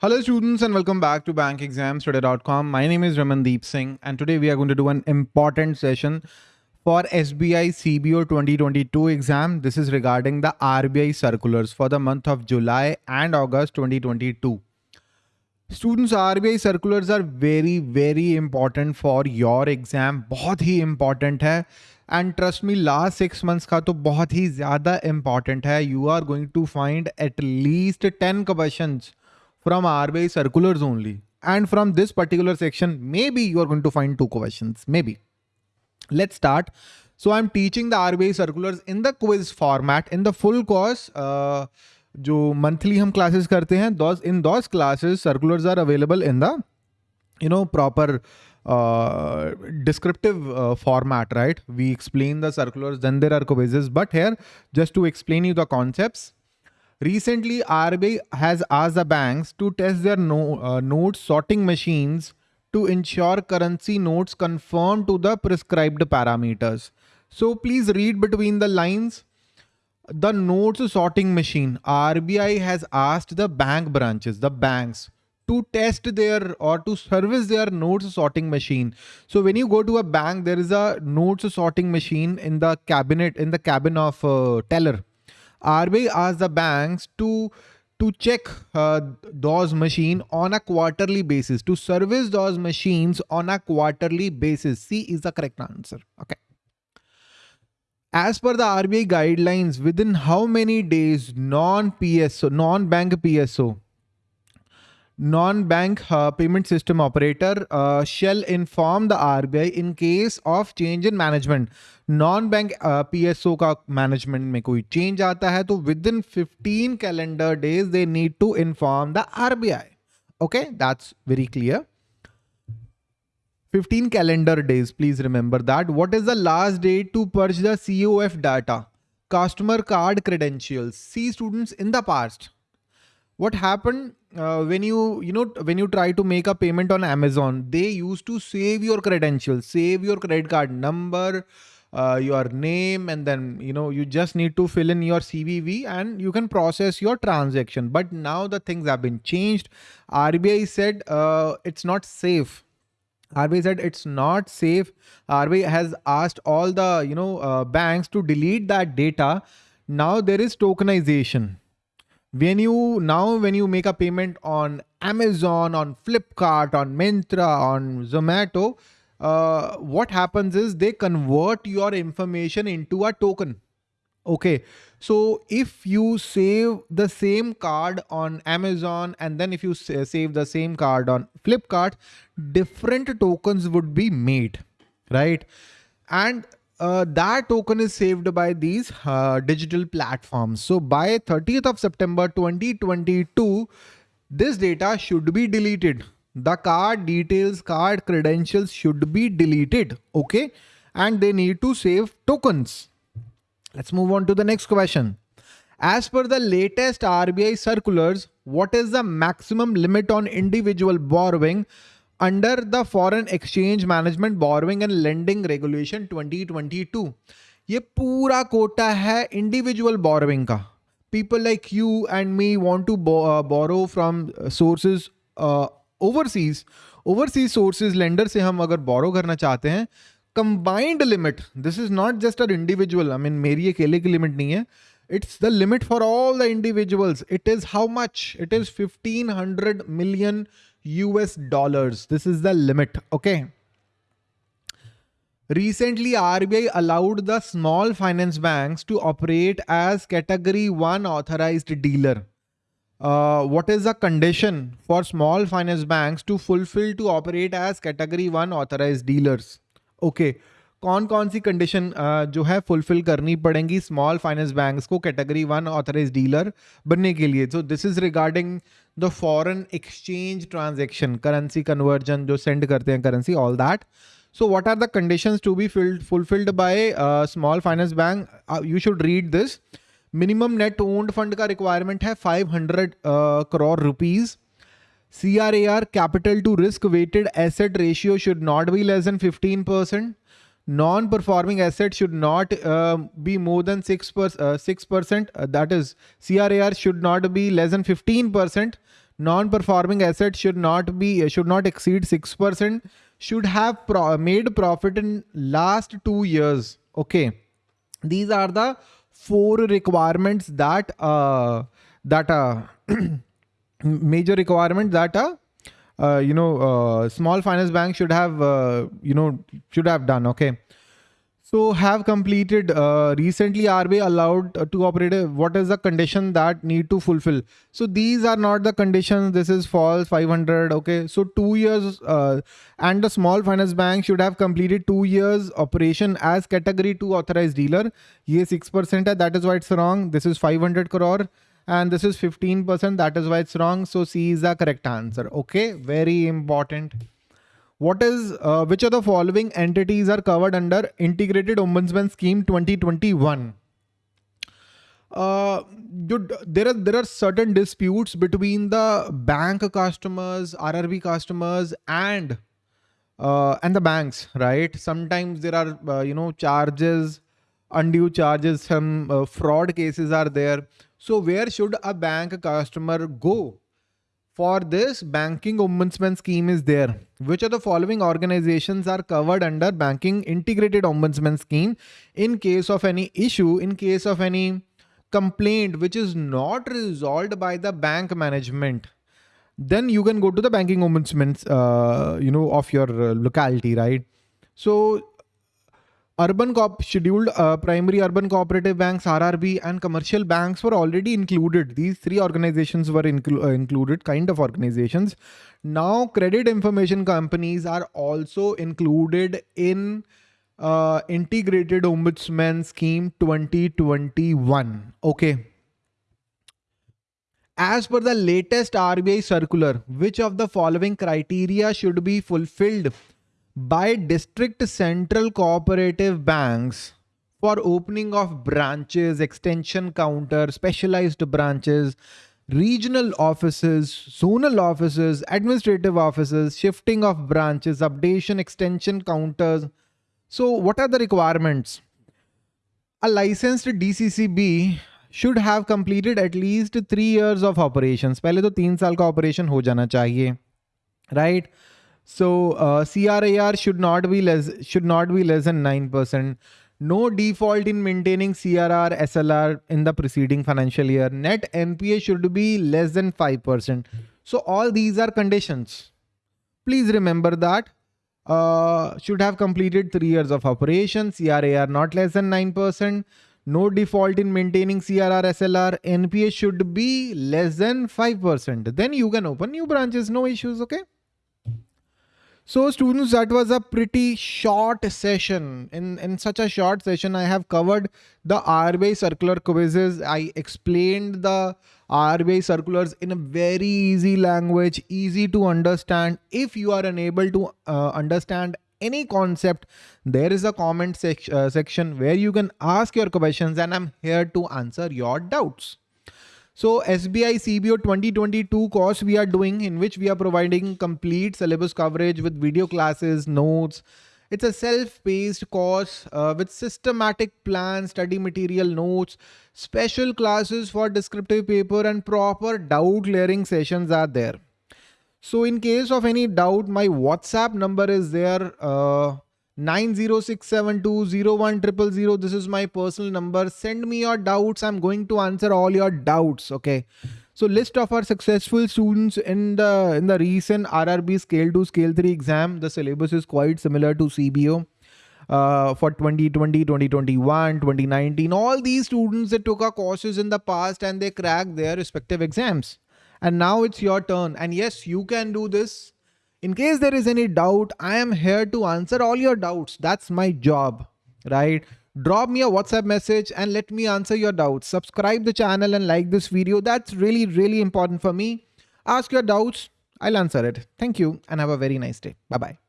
Hello students and welcome back to bankexamstoday.com. My name is Ramandeep Singh and today we are going to do an important session for SBI CBO 2022 exam. This is regarding the RBI circulars for the month of July and August 2022. Students RBI circulars are very very important for your exam. बहुत ही important है and trust me last six months का तो बहुत ही ज़्यादा important है you are going to find at least ten question from RBI circulars only. And from this particular section, maybe you are going to find two questions, maybe. Let's start. So I'm teaching the RBI circulars in the quiz format in the full course. Uh, जो monthly हम classes करते हैं those in those classes circulars are available in the you know proper descriptive uh, format, right? We explain the circulars, then there are quizzes. But here, just to explain you the concepts, Recently, RBI has asked the banks to test their no, uh, note sorting machines to ensure currency notes conform to the prescribed parameters. So please read between the lines. The notes sorting machine, RBI has asked the bank branches, the banks, to test their or to service their notes sorting machine. So when you go to a bank, there is a notes sorting machine in the cabinet, in the cabin of uh, teller RBI asked the banks to to check uh, those machine on a quarterly basis to service those machines on a quarterly basis? C is the correct answer. Okay. As per the RBI guidelines within how many days non PSO non bank PSO non-bank uh, payment system operator uh, shall inform the RBI in case of change in management. Non-bank uh, PSO का management में कोई change आता है तो within 15 calendar days they need to inform the RBI. Okay, that's very clear. 15 calendar days, please remember that. What is the last date to purge the COF data? Customer card credentials. See students in the past what happened uh, when you you know when you try to make a payment on amazon they used to save your credentials save your credit card number uh, your name and then you know you just need to fill in your cvv and you can process your transaction but now the things have been changed rbi said uh, it's not safe RBI said it's not safe. RBI has asked all the you know uh, banks to delete that data. Now there is tokenization when you now when you make a payment on amazon on flipkart on Myntra on zomato uh, what happens is they convert your information into a token. Okay. So if you save the same card on amazon and then if you save the same card on flipkart different tokens would be made right? And uh, that token is saved by these uh, digital platforms. So by 30th of September 2022, this data should be deleted. The card details, card credentials should be deleted. Okay. And they need to save tokens. Let's move on to the next question. As per the latest RBI circulars, what is the maximum limit on individual borrowing under the foreign exchange management borrowing and borrowing regulation twenty twenty 2022 ये पूरा quota है individual borrowing का। People like you and me want to borrow from sources overseas overseas sources lender से हम अगर borrow करना चाहते हैं combined limit this is not just uh individual I mean मेरी अकेले की लिमिट नहीं है it's the limit for all the individuals it is how much it is fifteen hundred million US dollars. This is the limit. Okay. Recently, RBI allowed the small finance banks to operate as category 1 authorized dealer. Uh, what is the condition for small finance banks to fulfill to operate as category 1 authorized dealers? Okay. कौन कौन सी condition जो है fulfil करनी पड़ेंगी small finance banks को category one authorise dealer बनने के लिए? So this is regarding the foreign exchange transaction currency conversion जो सेंड करते हैं currency all that so what are the conditions to be filled fulfilled by small finance bank you should read this minimum net owned fund का requirement है 500 crore rupees C R A R capital to risk weighted asset ratio should not be less than 15 percent non-performing assets should not uh, be more than 6 per, uh, 6% uh, that is CRAR should not be less than 15% non-performing assets should not be should not exceed 6% should have pro made profit in last two years. Okay. These are the four requirements that uh that uh major requirement that uh, uh you know uh, small finance bank should have uh, you know should have done okay so have completed uh, recently RBI allowed uh, to operate. What is the condition that need to fulfill? So these are not the conditions. This is false 500. Okay. So two years and the small finance bank should have completed two years operation as category two authorized dealer. Ye 6% that is why it's wrong. This is 500 crore and this is 15%. That is why it's wrong. So C is the correct answer. Okay. Very important what is uh, which of the following entities are covered under integrated ombudsman scheme 2021 uh, there are there are certain disputes between the bank customers rrb customers and uh, and the banks right sometimes there are uh, you know charges undue charges some uh, fraud cases are there so where should a bank customer go for this, banking ombudsman scheme is there. Which of the following organizations are covered under banking integrated ombudsman scheme in case of any issue, in case of any complaint which is not resolved by the bank management? Then you can go to the banking ombudsman, uh, you know, of your uh, locality, right? So urban cop scheduled uh, primary urban cooperative banks rrb and commercial banks were already included. These three organizations were inclu uh, included kind of organizations. Now credit information companies are also included in uh, integrated ombudsman scheme 2021 okay. As per the latest rbi circular which of the following criteria should be fulfilled by district central cooperative banks for opening of branches, extension counter, specialized branches, regional offices, zonal offices, administrative offices, shifting of branches, updation, extension counters. So what are the requirements? A licensed DCCB should have completed at least three years of operations. पहले तो तीन साल का operation हो जाना चाहिए, right? So uh, CRAR should not be less should not be less than 9%. No default in maintaining CRR SLR in the preceding financial year. Net NPA should be less than 5%. So all these are conditions. Please remember that. Uh, should have completed three years of operation. CRAR not less than 9%. No default in maintaining CRR SLR. NPA should be less than 5%. Then you can open new branches. No issues. Okay. So students, that was a pretty short session. In, in such a short session, I have covered the RBI circular quizzes. I explained the RBI circulars in a very easy language, easy to understand. If you are unable to uh, understand any concept, there is a comment sec uh, section where you can ask your questions and I'm here to answer your doubts. So SBI CBO 2022 course we are doing in which we are providing complete syllabus coverage with video classes, notes. It's a self-paced course uh, with systematic plan, study material notes, special classes for descriptive paper and proper doubt clearing sessions are there. So in case of any doubt, my WhatsApp number is there. Uh, 906720100 this is my personal number. Send me your doubts. I'm going to answer all your doubts okay? So list of our successful students in the in the recent rrb scale 2 scale 3 exam. The syllabus is quite similar to cbo uh, for 2020 2021 2019 all these students that took our courses in the past and they cracked their respective exams. And now it's your turn. And yes you can do this in case there is any doubt, I am here to answer all your doubts. That's my job, right? Drop me a WhatsApp message and let me answer your doubts. Subscribe the channel and like this video. That's really, really important for me. Ask your doubts. I'll answer it. Thank you and have a very nice day. Bye-bye.